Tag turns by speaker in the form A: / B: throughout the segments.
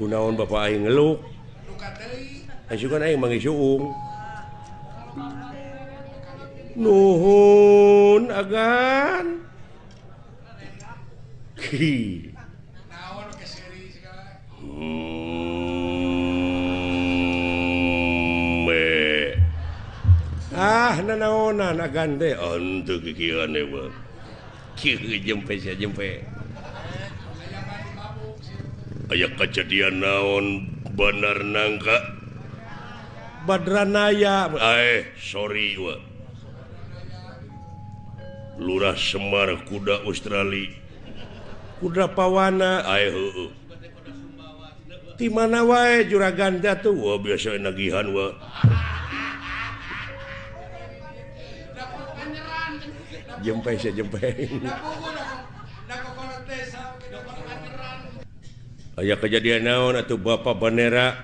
A: gunaon Bapak ngeluk nuhun agan. Hmm. Ah nanaonan agan deh untuk kikiran deh jempe saya jempe aya kejadian naon bener nangka Badranaya. Sorry wa. Lurah Semar kuda Australia. Kuda Pawana. Di mana wae juragan jatuh Wah, biasa nagihan wa. jempe jempe aya kejadian naon atau Bapak bendera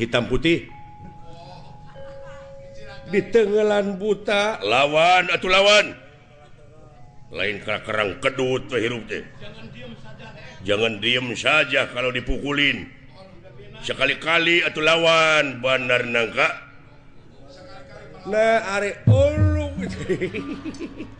A: hitam putih? Di tenggelan buta. Lawan atau lawan. Lain kerang kedut hirup deh jangan diem saja kalau dipukulin. Sekali-kali atau lawan bandar nangka. Nah are ulu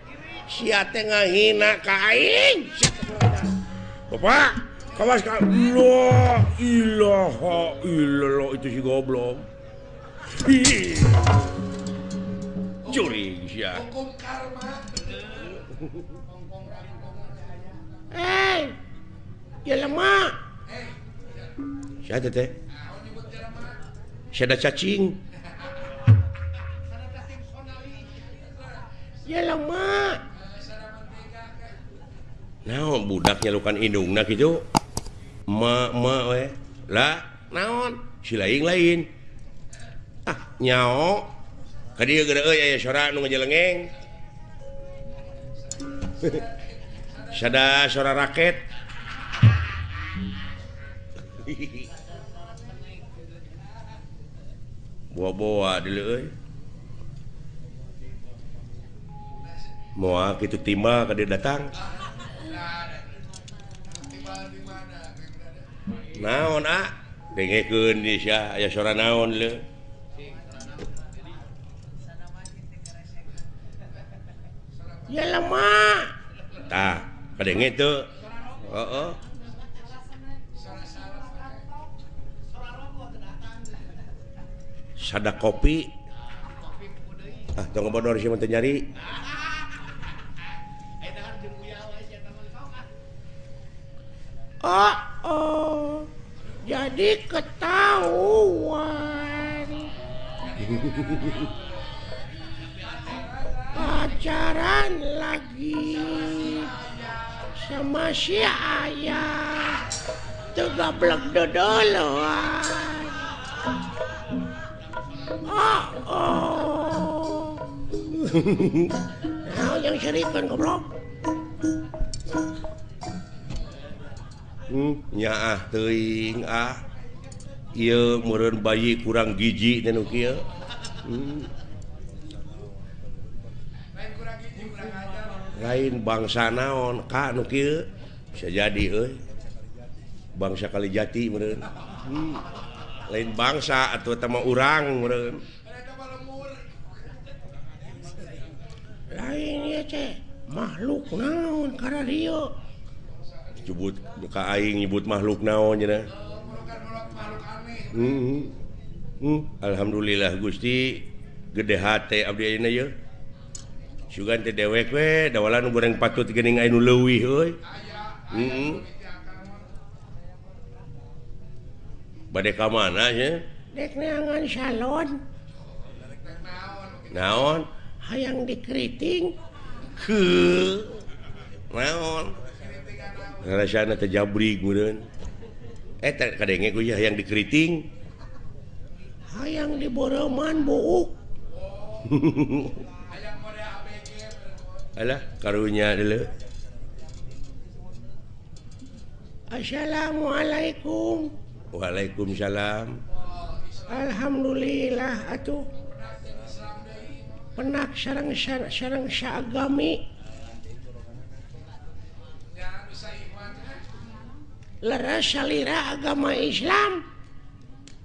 A: Tengah hina kain Bapak itu si goblok. Curi hey, ya lemah ada cacing. Ya lemah naon budak nyalukan hidung nah gitu ma, ma we. lah naon si lain lain ah nyao kadi geura euy aya sora nu ngejelengeng sada sora raket bawa-bawa dulu euy moal kitu timba kadi datang naon ah? Dengekeun di sia aya suara naon le? Ya lama. Tah kadenge itu heeh. Sada kopi. Ah tong bodor sih teu nyari oh oh. Jadi ketahuan. Pacaran lagi sama si ayah. Tegablek dodoloan oh oh. Nah yang serikan goblok nyaah teuing ah ieu meureun bayi kurang giji dan nu hmm. lain bangsa naon Ka nu kieu bisa jadi euy bangsa kali jati meureun hmm. lain bangsa atau tema urang meureun lain ya teh makhluk naon karena dia. nyebut muka aing nyebut makhluk naon ya hmm, hmm. hmm. Alhamdulillah Gusti gede hati Abdi ayeuna ye Sugan teh dewek we dawalan goreng patut geuning ainu leuwih euy. Hmm, hmm. Heeh. Bade ka mana ye Dek neangan salon. Naon? Hayang dikriting Ke. Naon? Jabri eh, kadangnya yang dikriting
B: hayang di Boroman bohong Alah
A: karunya dulu.
B: Assalamualaikum.
A: Waalaikumsalam.
B: Alhamdulillah atuh. Penak sarang sarang syagami. leras salira agama Islam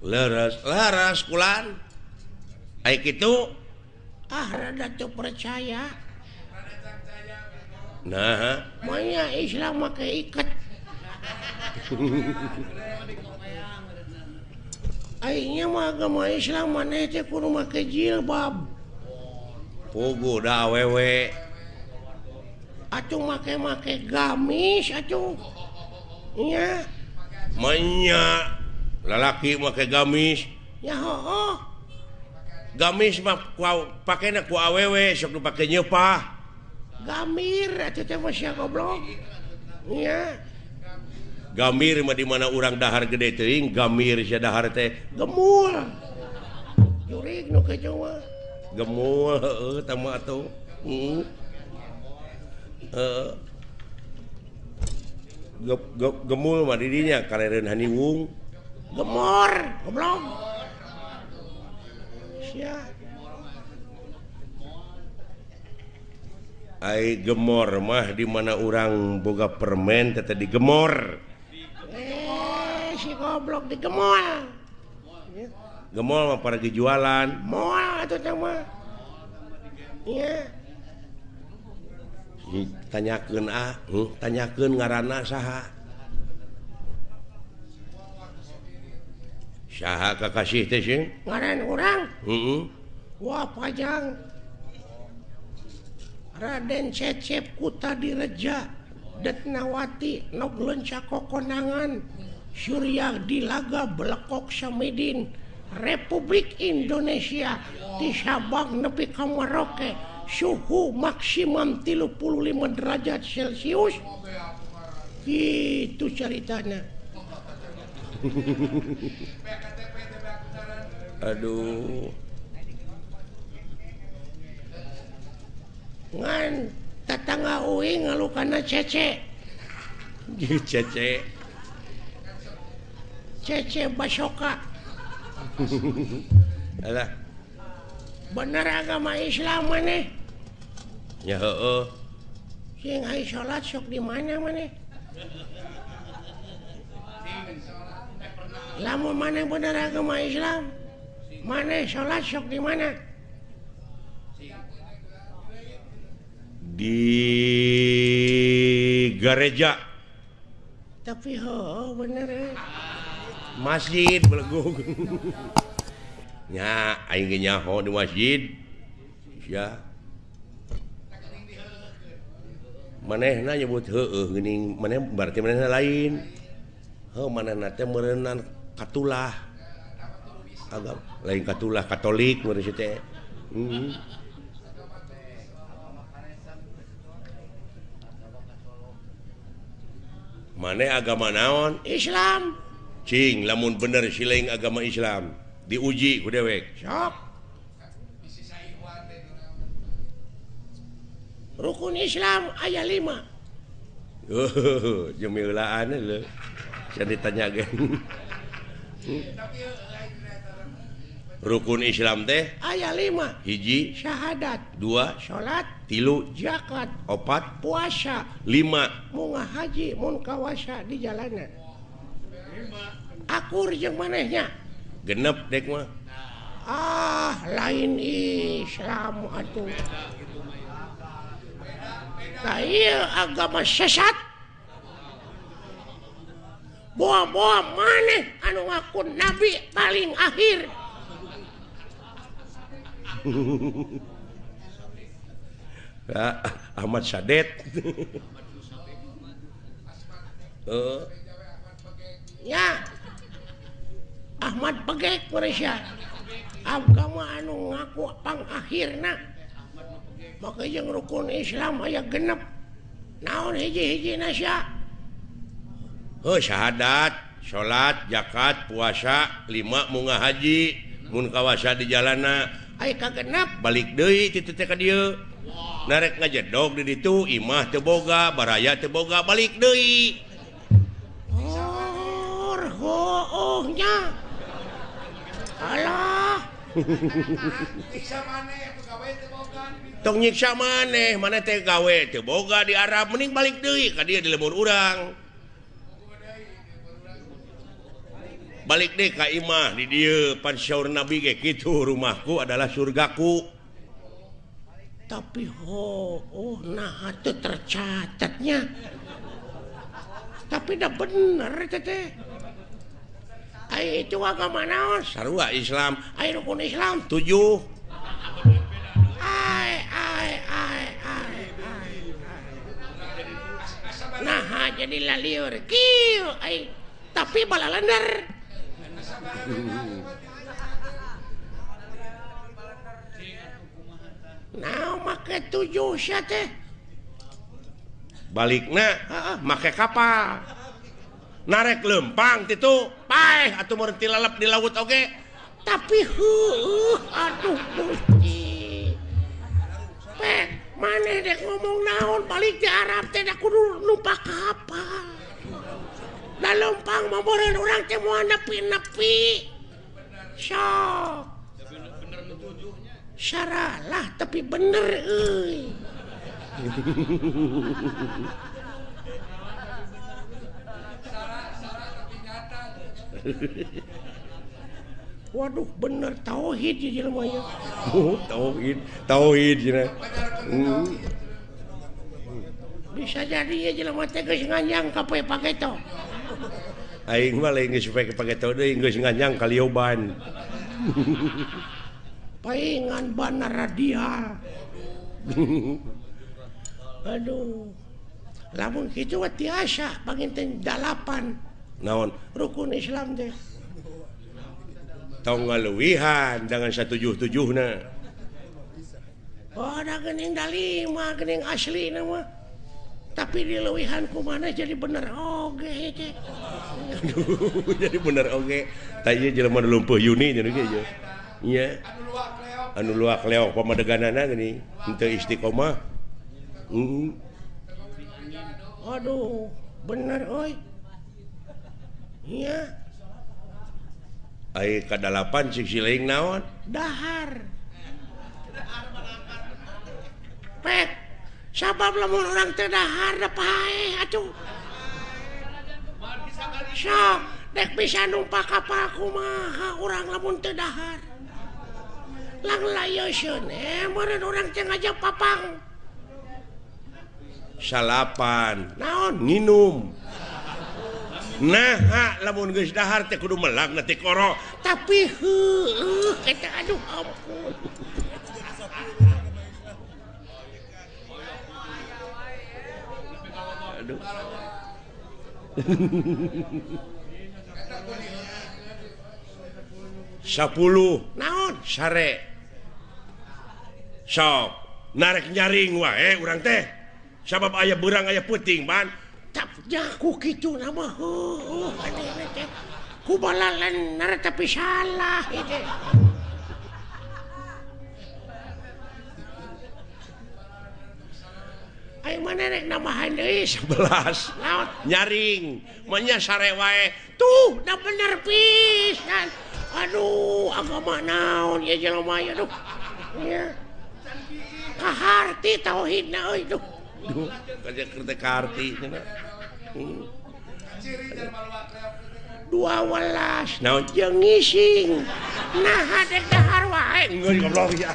A: leras leras
B: kulan kayak gitu ah rada tuh percaya
A: nah
B: makanya Islam pakai ikat Akhirnya mah agama Islam mana itu kudu pakai jilbab.
A: Pugu dah wewe.
B: Atuh make make gamis atuh.
A: menya. Lalaki make gamis. Gamis pakai awewe sok pakai nyepa
B: Gamir goblok.
A: Gamir mah dimana orang dahar gede teing Gamir sia dahar teh.
B: Gemul. Jurik nu kecoa
A: gemul uh, tama atuh. Uh. uh. gemul dirinya karenan Haniwung
B: gemor goblok!
A: Ay gemor mah dimana orang boga permen tete digemor
B: eh, si goblok digemol
A: gemol. Mah para jualan
B: mual itu sama iya.
A: yeah. tanyaken ah hmm? tanyakeun ngaranna saha saha kakasih teh
B: ngaran orang
A: heeh -hmm.
B: wah pajang Raden Cecep Kuta Direja Detnawati Noglen Cako Surya Dilaga Belekok Samidin Republik Indonesia di Sabang Nepi ka Merauke suhu maksimum 35 derajat celcius. Itu ceritanya.
A: Aduh.
B: Ngan tetangga ngalu karena cece.
A: Cece.
B: Cece basoka. Bener agama Islam nih
A: ya
B: salat sok di mana maneh lamun maneh bener agama Islam? Maneh salat sok di mana?
A: Di gereja.
B: Tapi ho bener eh?
A: masjid belegung nya aing nyaho di masjid. Ya manehna nyebut hening maneh berarti manehna lain. Heuh manehna teh merenang katulah. Agak lain katulah katolik meureuh teh. Hmm. maneh agama naon?
B: Islam.
A: Cing lamun bener siling agama Islam. Diuji ku dewek.
B: Sok rukun Islam ayat 5
A: uh, ditanya rukun Islam teh?
B: Ayat 5
A: hiji.
B: Syahadat.
A: Dua.
B: Salat
A: tilu.
B: Jakat
A: opat.
B: Puasa.
A: 5
B: mu haji mun kawasa di jalanan. Akur jeung manehnya.
A: Genep dek mah.
B: Ah lain Islam atuh. agama sesat. Buah-buah maneh anu ngaku nabi paling akhir.
A: Ahmad Sadet. Uh.
B: ya. Ahmad Pegek Malaysia agama anu ngaku pang akhirna. maka yang rukun Islam aya genep naon hiji-hiji nasya?
A: Oh syahadat salat jakat puasa lima munga haji mun kawasa di jalana.
B: Ay ka genep
A: balik deui titete ka dieu. Narek ngajedog di ditu imah teu boga baraya teu boga balik deui.
B: Oh
A: oh nya alah. tong nyiksa maneh mana teh gawe teh boga di Arab. Mending balik deui ka dia di lembur urang. Balik deh ka imah di dia pansyaur nabi kayak gitu rumahku adalah surgaku.
B: Tapi ho oh nah itu tercatatnya. Tapi dah bener teteh itu mana
A: sarua Islam.
B: Air rukun Islam 7 nah jadi laliur. Kieu ai tapi balalender nah make tujuh syate
A: Balikna, uh, make kapal. narek lempang itu pai atau berhenti lalap di laut oke okay?
B: tapi huh, aduh gusti pek mana dek ngomong naon? Balik di Arab teh aku kudu lupa kapal. Dan lempang memboren orang teh moal nepi-nepi. Sok. Saralah tapi bener euy. Waduh bener tauhid
A: oh, tauhid tauhid hmm.
B: bisa jadi ya jelema teh geus nganyang poe paketo.
A: aing mah lain geus pake paketo deui geus nganyang kalioban
B: paingan banar radial. Aduh. Lamun kitu mah tiasa panginten dalapan.
A: naon
B: rukun Islam
A: deh ngaluwihan dengan 177
B: oh, lima asli nama. tapi diluwihanku mana jadi bener oge oh,
A: jadi bener oge okay. Jelma lumpuh Yuni yeah. anu luak Leo pemadeganan gini untuk Istiqomah mm.
B: Aduh bener Oi
A: kedalapan sisiling naon?
B: Dahar. Pet, sabab lamun orang teh dahar da pae atuh? Sok dek bisa numpak kapal kumaha urang lamun teh dahar. Lang layoseun eh meureun urang teh ngajak papang.
A: Salapan
B: naon?
A: Nginum nah lamun geus dahar teh kudu melak nanti koro.
B: Tapi heuh eh, eta, aduh ampun.
A: Aduh. Sepuluh
B: naon?
A: Sare. Sok narek nyaring wae eh, urang teh. Sabab aya beurang aya puting ban.
B: jaku gitu nama kubala lenar tapi salah itu Ayo mana rek nama handai
A: sebelas.
B: Laut.
A: nyaring. Manya sarewae
B: tuh dah bener pisan. Aduh agama naon ya jelema ya duh ya kaharti tauhidna euy duh.
A: Duh kerja kerja kaharti
B: dua welas
A: naon
B: jeung ngising? Nah hade dahar wae.
A: Ngeun goblok. Ya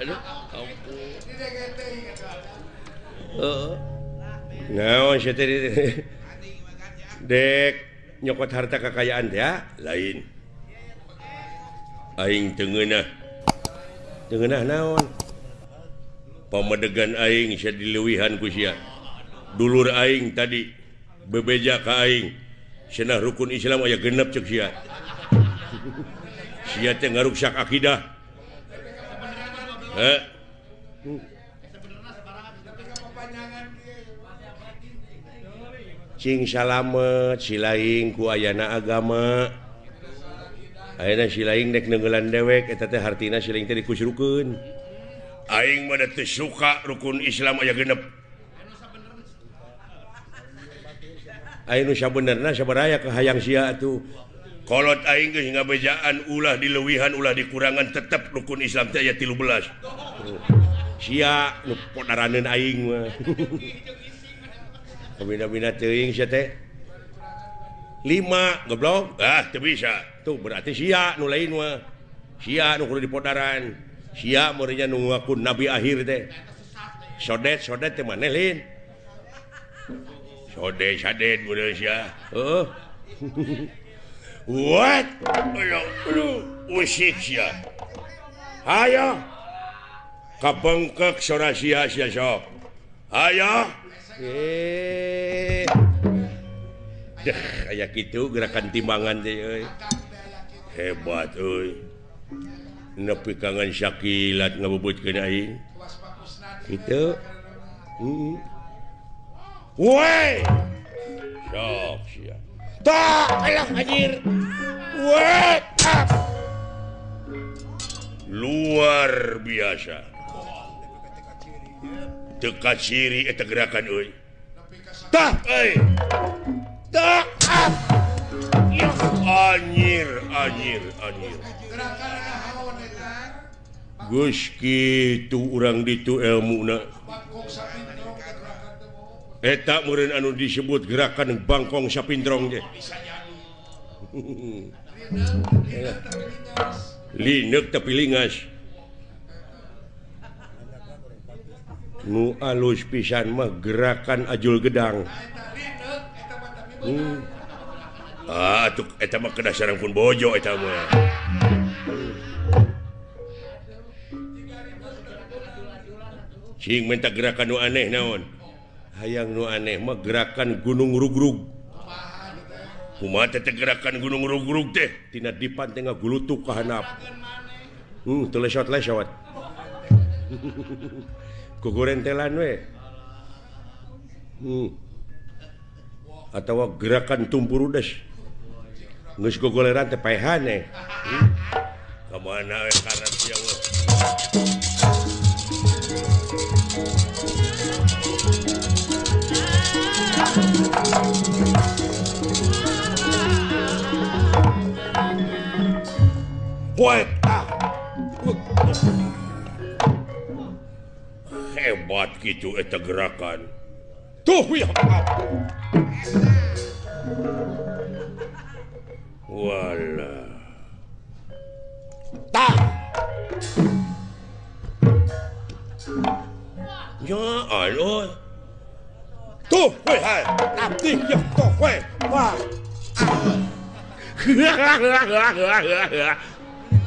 A: aduh ampun heeh. Naon sia dek nyokot harta kekayaan ya lain. Aing tengenah. Tengenah naon? Pamedegan aing sia dileuwihan ku sia dulur Aing tadi bebeja Kaing Senah rukun Islam aya genep cek sia. Sia teh ngaruksak akidah. Eh? Cing salamet silaing ku ayana agama. Aina silaing dek nenggelan dewek eta teh hartina silaing teh dikusrukun Aing mah suka rukun Islam aya genep. Nusa ke hayang Si tuhkolot bejaan ulah dilewihan ulah dikurangan tetap rukun Islam ayat 13 5 goblok. Ah bisa. Tuh berarti si nu lain si di potaran si murinya nunggu akun nabi akhir deh sodet sodet manelin sode oh. what? Usik ayo. Kapengkek sora sia sia sok. Ayo. Eh. Kayak gitu gerakan timbangan deh hebat euy nepi kangen syakilat ngebubut kenain eh. itu. -hmm. Woi sok sia. Tah, alah anjir. Woi, ah. Luar biasa. Teka ciri eta eh, gerakan euy. Tah, euy. Tah. Ah. Anjir, anjir, anjir. Gus kitu urang ditu ilmu na. Eh, eta murid anu disebut gerakan Bangkong sapindrong deh Linuk tapi lingas. Nu alus pisan mah gerakan ajul gedang. Hmm. ah tuh eta mah kedah sarang pun bojo eta mah. Cing minta gerakan nu aneh naon? hayang nu aneh mah gerakan gunung rugrug kuma teh gerakan gunung rugrug teh tina dipan teh ngagulutuk ka handap hmm, telesot lesot kuguren telan we hmm. atau gerakan tumpur udes ngus kuguleran teh paehane hmm. kemana we karat we. Thank you. Poeta. hebat gitu eta gerakan tuh ya wala tak ya Allah. tuh weh hai abdi ya tuh weh wah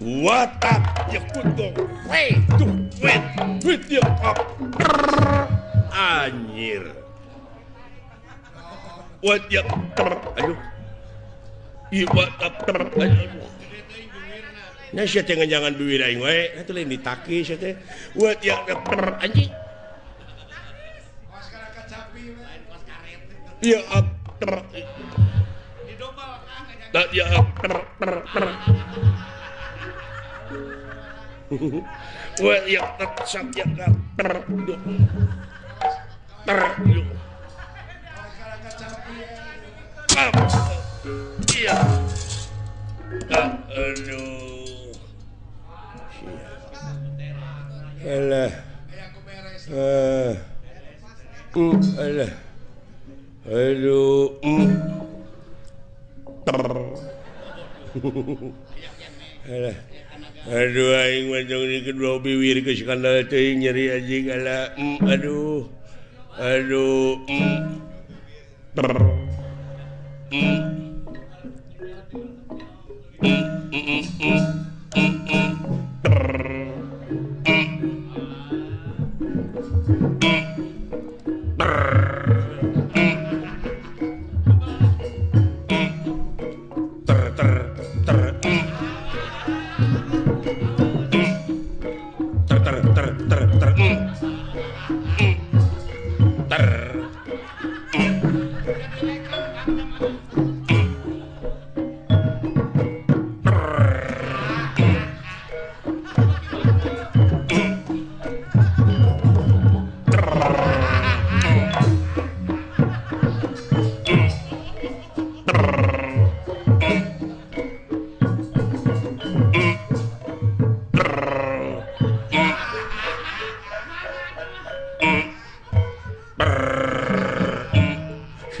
A: What up? You could go way to wet with your oh. up. Anjir. What ya? Ayo. I what up? Ayo. Nah, saya tengah jangan duit aing wae. Itu lain ditaki saya teh. What ya? Anjing. Ya up. Ah, ya up. Ya up. Well ya tetap ya ter ter iya. Aduh. Alah. Eh alah. Aduh ter alah Aduh aing kedua biwir ke skandal teuing nyeri anjing ala mm, aduh. Aduh mm, Mm-mm-mm-mm-mm-mm.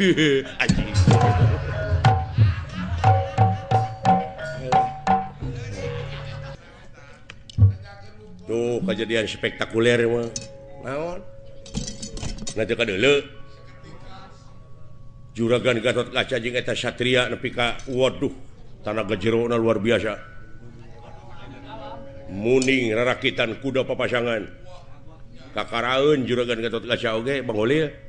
A: tuh kejadian spektakuler naon? Nanti ka dulu juragan Gatot kaca jeung eta satria nepi ka waduh tanah gejerona luar biasa. Muning rarakitan kuda papasangan. Kakaraun juragan Gatot kaca oge okay, Bang Oli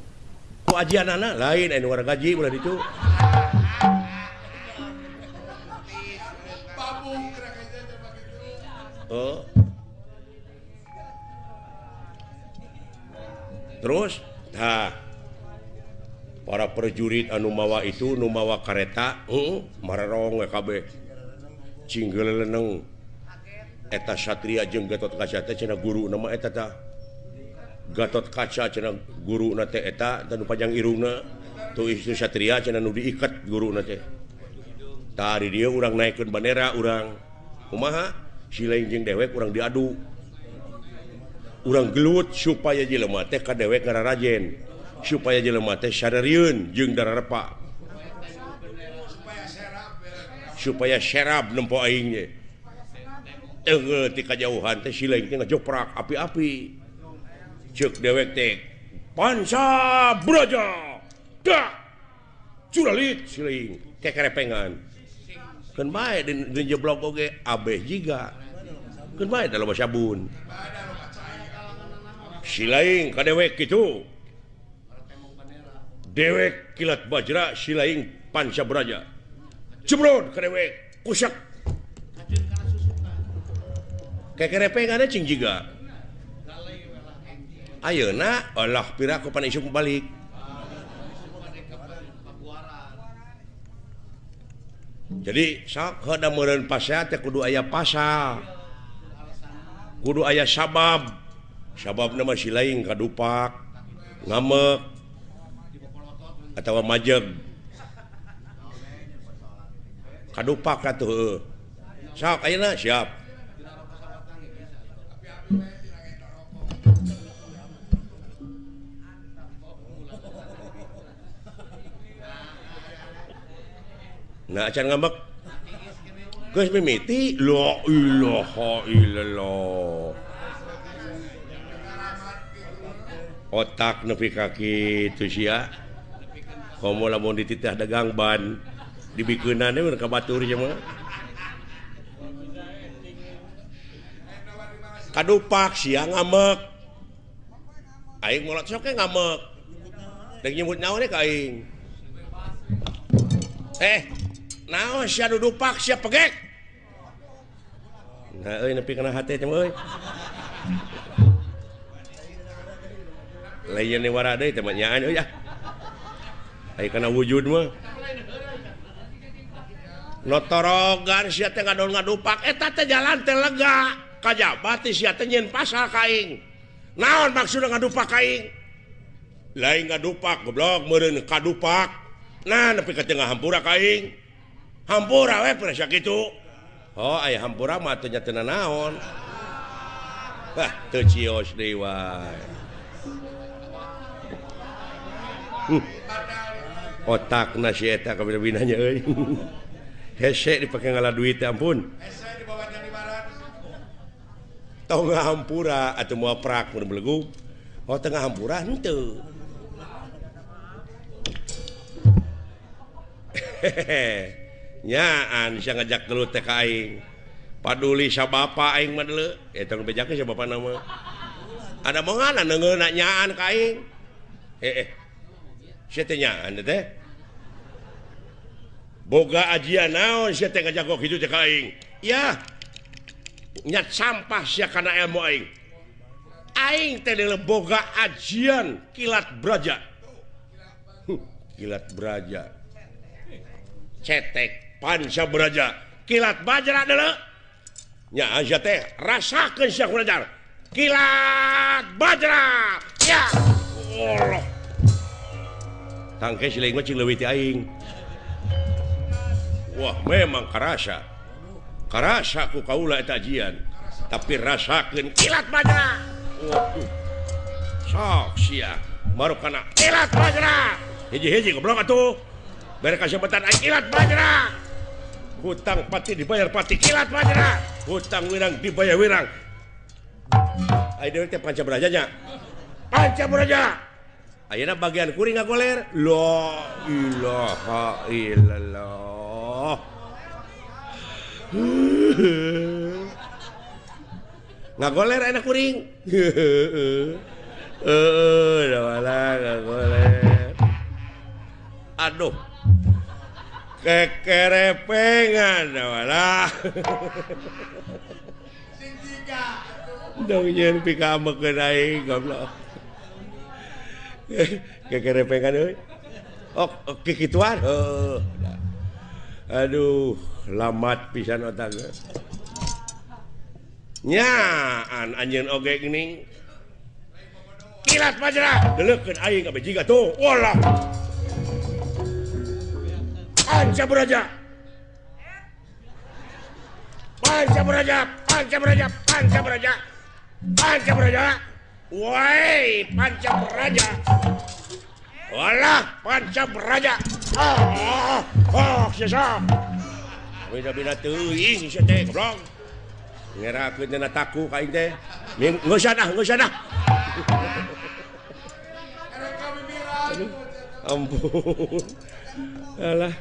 A: ku ajian anak lain eh, anu warga gaji ulah dicu oh. Terus nah para prajurit anu mawa itu nu mawa kareta hmm, uh, marong eh, KB single cinggeleleneng eta Satria jeung Gatot Kaca teh cenah guru nama eta tah. Gatot kaca guru eta dan panjang Iruna tuh istri Satria nu diikat guru tadi dia orang naikkan bendera orang Umaha silainjing dewek kurang diadu. Orang gelut supaya jelema teh ka dewek ngara rajen supaya jelema teh sadariun jeung dararepa supaya serap nempo aingnya eh tika jauhan teh silaing teh ngejoprak api-api. cek dewek teh panca braja dah curalit siling kekerepengan kerepengan kan bae den, den jeblok oge abeh jiga kan bae dalam bahasa bun silaing ka dewek kitu dewek kilat bajra silaing lain panca braja jeblon ka dewek kusak kayak cing jiga Ayeuna Allah piraku panisum balik. Jadi sok hoda meureun pasal teh kudu aya pasal. Kudu aya sabab. Sababna si lain kadupak ngamek atau majeg. Kadupak atuh sok ayeuna siap. Nah, acan ngambek. Geus mimiti la ilaha illallah. Otak nepi ka kitu sia. Komo lamun dititah dagang ban dibikunan mun ka batur cuma mah. Kadupak sia ngamek. Aing mulat sok ngamek. dan nyebut naon ka aing. Eh, naon sia dudupak sia pegek nah euy nepi kana hate teh euy lain wara deui teh nyaan euy ah. Kana wujud mah notorogan sia teh ngadupak eta eh, teh jalan teh lega. Kajabat sia teh nyeun pasal kaing naon maksudna ngadupak kaing lain ngadupak goblok meureun kadupak nah nepi ka tengah hampura kaing hampura we pernah itu. Oh ayah hampura matunya tenan naon Wah teu cios deui wae. Hmm. Otakna si eta kabina-binanya euy. Hese dipake ngalah duit ampun. Tongga hampura atau mau prak mun belegu. Oh tengah hampura henteu. Hehehe. nyaan bisa ngajak dulu aing. Paduli siapa aing madle ya eh, tanggung bejaknya siapa nama. Ada mau neungeuna nyaan ka nyaan kaing eh, eh. Sia teh nyaan teh boga ajian naon sia teh ngajak kok itu teh aing. ya. Nyat sampah sia kana ilmu aing. Aing teh boga ajian kilat braja. Kilat braja. cetek. panca beraja kilat Bajra adalah teh rasakan Syekh belajar kilat Bajra. Ya. Allah. Tangke siling leuwih ti aing. Wah memang karasa. Karasa ku kaula eta ajian tapi rasakan kilat Bajra. Waduh. Sok sia. Baru kana kilat Bajra. Hiji-hiji goblok atuh. Mereka sebutan kilat Bajra. hutang pati dibayar pati kilat Madera hutang wirang dibayar wirang Ayo teh panca berajanya panca beraja Ayeuna bagian kuring ngagoler lo ilaha illallah ngagoler enak kuring eh udah malah ngagoler aduh kekerepengan wala dong dongjen pika mekenai goblok. Kekerepengan euy. Oh kikituan. Heuh aduh lamat pisan otak nyaan anjeun oge geuning kilat majra deleukeun aing ka bejiga tuh walah. Panca beraja, Panca beraja, Panca beraja, Panca beraja, Panca beraja, Woi, Panca beraja, Walah, Panca oh, Ah, ah, ah, ah sesa. Bida-bida teuing sia teh goblok. Ngerakeun dina taku ka aing teh. ngusana ngusana. Ampun. Alah.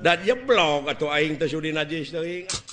A: dan jeblok atau aing teh sudi najis teuing eh.